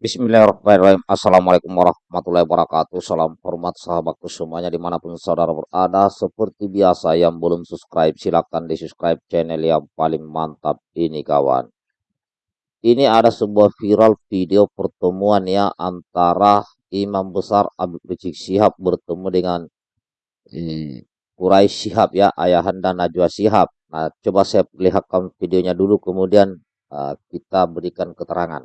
Bismillahirrahmanirrahim. Assalamualaikum warahmatullahi wabarakatuh. Salam hormat sahabatku semuanya di mana pun saudara berada. Seperti biasa yang belum subscribe silahkan di subscribe channel yang paling mantap ini kawan. Ini ada sebuah viral video pertemuan ya antara Imam Besar Abdul Rizik Sihab bertemu dengan hmm, Quraisy Sihab ya ayahanda Najwa Sihab. Nah coba saya lihatkan videonya dulu kemudian uh, kita berikan keterangan.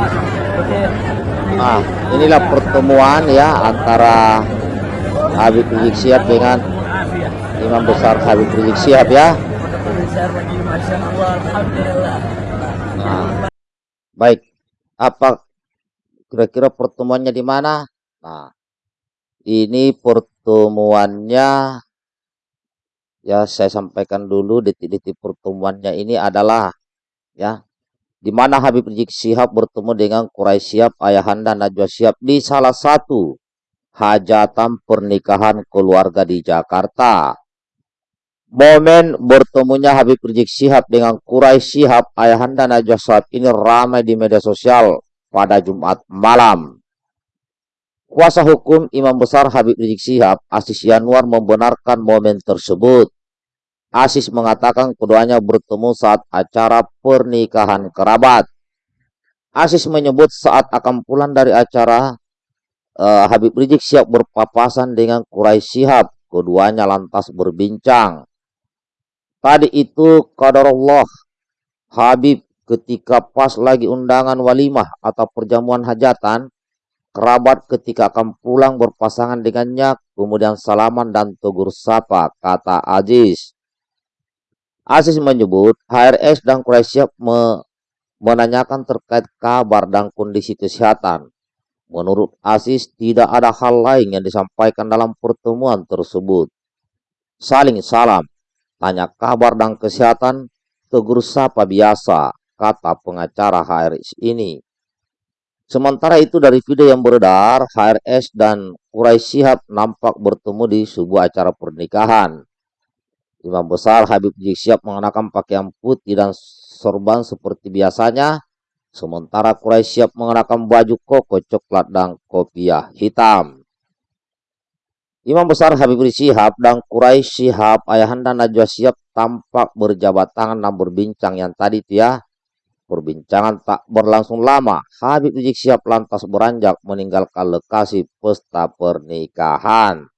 Nah, inilah pertemuan ya antara Habib Rizik Sihab dengan Imam Besar Habib Rizik Sihab ya. Nah, baik, apa kira-kira pertemuannya di mana? Nah, ini pertemuannya ya saya sampaikan dulu detik-detik pertemuannya ini adalah ya di mana Habib Rizik Sihab bertemu dengan Quraisy Sihab ayahanda Najwa Sihab di salah satu hajatan pernikahan keluarga di Jakarta. Momen bertemunya Habib Rizik Sihab dengan Quraisy Sihab ayahanda Najwa Sihab ini ramai di media sosial pada Jumat malam. Kuasa hukum Imam Besar Habib Rizik Sihab, Asis Yanuar membenarkan momen tersebut. Asis mengatakan keduanya bertemu saat acara pernikahan kerabat. Asis menyebut saat akan pulang dari acara uh, Habib Rizik siap berpapasan dengan Quraisy Sihab. Keduanya lantas berbincang. Tadi itu kadarullah Habib ketika pas lagi undangan walimah atau perjamuan hajatan, kerabat ketika akan pulang berpasangan dengannya, kemudian salaman dan tegur sapa, kata Aziz. Aziz menyebut HRS dan Quraisy me menanyakan terkait kabar dan kondisi kesehatan. Menurut Aziz, tidak ada hal lain yang disampaikan dalam pertemuan tersebut. Saling salam, tanya kabar dan kesehatan, tegur sapa biasa, kata pengacara HRS ini. Sementara itu dari video yang beredar, HRS dan Quraisy Sihab nampak bertemu di sebuah acara pernikahan. Imam besar Habib Rizik siap mengenakan pakaian putih dan sorban seperti biasanya. Sementara Quraisy siap mengenakan baju koko coklat dan kopiah hitam. Imam besar Habib Rizik Sihab dan Quraisy Sihab ayahanda Najwa Sihab tampak berjabat tangan dan berbincang yang tadi itu ya. Perbincangan tak berlangsung lama. Habib Rizik Sihab lantas beranjak meninggalkan lokasi pesta pernikahan.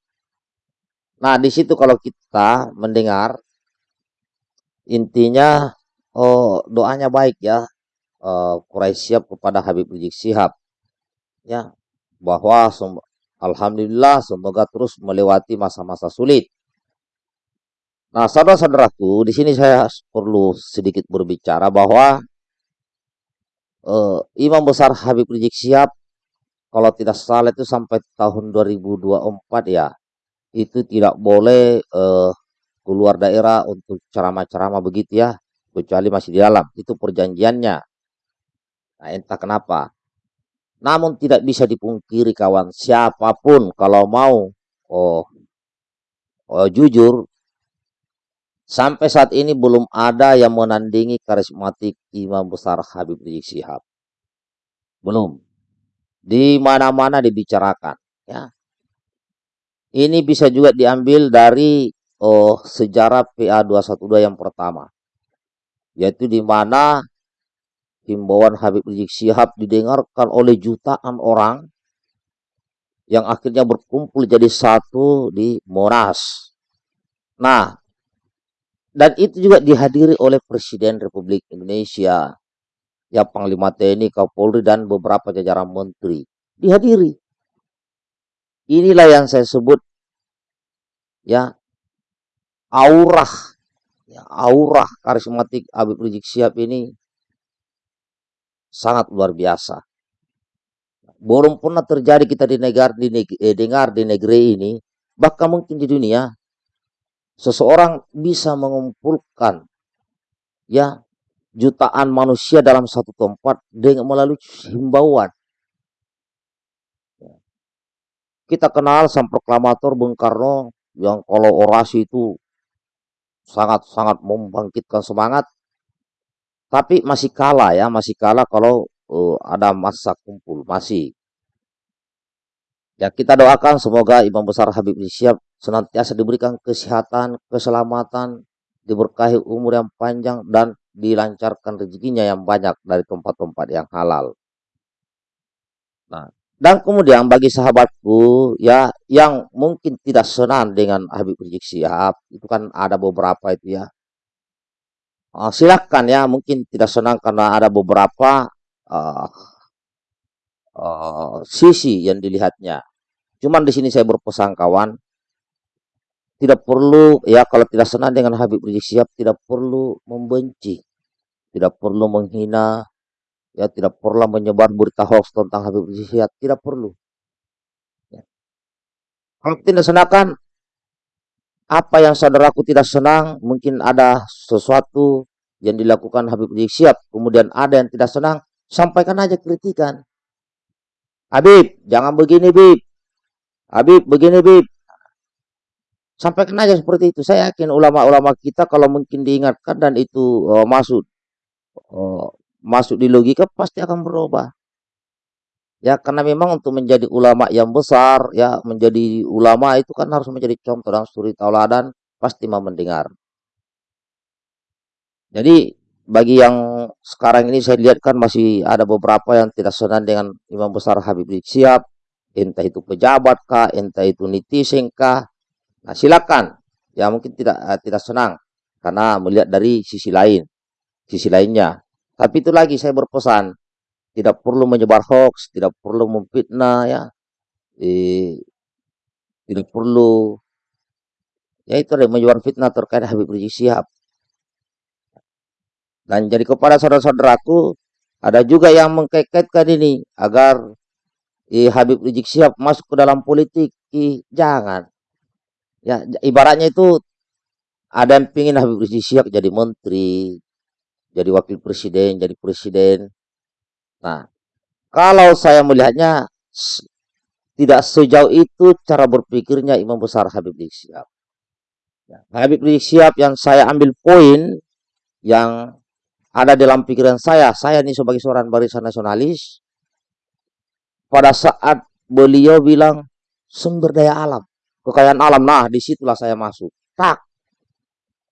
Nah, di situ kalau kita mendengar intinya oh doanya baik ya. Uh, Quraisy siap kepada Habib Rizik Sihab. Ya, bahwa alhamdulillah semoga terus melewati masa-masa sulit. Nah, saudara-saudaraku, di sini saya perlu sedikit berbicara bahwa uh, Imam Besar Habib Rizik Sihab kalau tidak salah itu sampai tahun 2024 ya itu tidak boleh uh, keluar daerah untuk ceramah-ceramah begitu ya, kecuali masih di dalam. Itu perjanjiannya. Nah, entah kenapa. Namun tidak bisa dipungkiri kawan, siapa pun kalau mau oh, oh jujur sampai saat ini belum ada yang menandingi karismatik Imam besar Habib Rizik Sihab. Belum. Di mana-mana dibicarakan, ya. Ini bisa juga diambil dari oh, sejarah PA212 yang pertama. Yaitu di mana himbauan Habib Rizik Sihab didengarkan oleh jutaan orang yang akhirnya berkumpul jadi satu di Monas. Nah, dan itu juga dihadiri oleh Presiden Republik Indonesia, ya Panglima TNI, Kapolri, dan beberapa jajaran menteri. Dihadiri. Inilah yang saya sebut ya aurah ya, aurah karismatik Habib Rizik Sihab ini sangat luar biasa. belum pernah terjadi kita di negara di negeri, eh, dengar di negeri ini, bahkan mungkin di dunia, seseorang bisa mengumpulkan ya jutaan manusia dalam satu tempat dengan melalui himbauan. Kita kenal sang proklamator Bung Karno yang kalau orasi itu sangat-sangat membangkitkan semangat, tapi masih kalah ya, masih kalah kalau uh, ada masa kumpul, masih. Ya kita doakan semoga Imam Besar Habib Rizik senantiasa diberikan kesehatan, keselamatan, diberkahi umur yang panjang dan dilancarkan rezekinya yang banyak dari tempat-tempat yang halal. Nah, dan kemudian bagi sahabatku ya yang mungkin tidak senang dengan Habib Rizik Sihab, itu kan ada beberapa itu ya. Uh, silakan ya, mungkin tidak senang karena ada beberapa uh, uh, sisi yang dilihatnya. Cuman di sini saya berpesan kawan, tidak perlu ya kalau tidak senang dengan Habib Rizik Sihab tidak perlu membenci, tidak perlu menghina, ya tidak perlu menyebar berita hoax tentang Habib Rizik Sihab, tidak perlu. Ya. Kalau tidak senangkan apa yang saudaraku tidak senang, mungkin ada sesuatu yang dilakukan Habib Rizik Sihab, kemudian ada yang tidak senang, sampaikan aja kritikan. Habib, jangan begini, Bib. Habib, begini, Bib. Sampaikan aja seperti itu. Saya yakin ulama-ulama kita kalau mungkin diingatkan dan itu uh, masuk uh, masuk di logika pasti akan berubah. Ya, karena memang untuk menjadi ulama yang besar, ya menjadi ulama itu kan harus menjadi contoh dan suri tauladan, pasti mau mendengar. Jadi bagi yang sekarang ini saya lihat kan masih ada beberapa yang tidak senang dengan imam besar Habib Rizik Sihab, entah itu pejabat kah, entah itu netizen kah. Nah silakan, ya mungkin tidak uh, tidak senang karena melihat dari sisi lain, sisi lainnya. Tapi itu lagi saya berpesan, tidak perlu menyebar hoax, tidak perlu memfitnah ya. Eh, tidak perlu ya itu ada menyebar fitnah terkait Habib Rizik Sihab. Dan jadi kepada saudara-saudaraku, ada juga yang mengkaitkan ini agar eh, Habib Rizik Sihab masuk ke dalam politik. Eh, jangan. Ya, ibaratnya itu ada yang ingin Habib Rizik Sihab jadi menteri, jadi wakil presiden, jadi presiden. Nah, kalau saya melihatnya tidak sejauh itu cara berpikirnya Imam Besar Habib Rizik Sihab. Ya, Habib Rizik Sihab yang saya ambil poin yang ada dalam pikiran saya, saya ini sebagai seorang barisan nasionalis, pada saat beliau bilang sumber daya alam, kekayaan alam, nah di situlah saya masuk. Tak,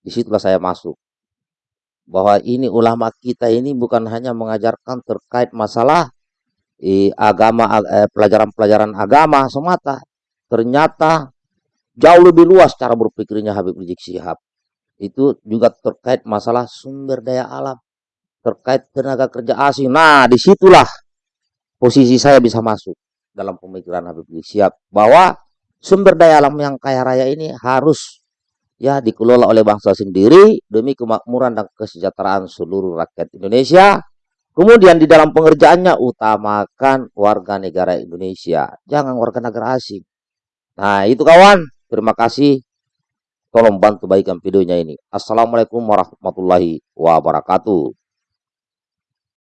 di situlah saya masuk bahwa ini ulama kita ini bukan hanya mengajarkan terkait masalah agama eh, pelajaran-pelajaran agama semata. Ternyata jauh lebih luas cara berpikirnya Habib Rizik Sihab itu juga terkait masalah sumber daya alam terkait tenaga kerja asing. Nah di situlah posisi saya bisa masuk dalam pemikiran Habib Rizik Sihab bahwa sumber daya alam yang kaya raya ini harus ya dikelola oleh bangsa sendiri demi kemakmuran dan kesejahteraan seluruh rakyat Indonesia. Kemudian di dalam pengerjaannya utamakan warga negara Indonesia, jangan warga negara asing. Nah, itu kawan. Terima kasih. Tolong bantu baikkan videonya ini. Assalamualaikum warahmatullahi wabarakatuh.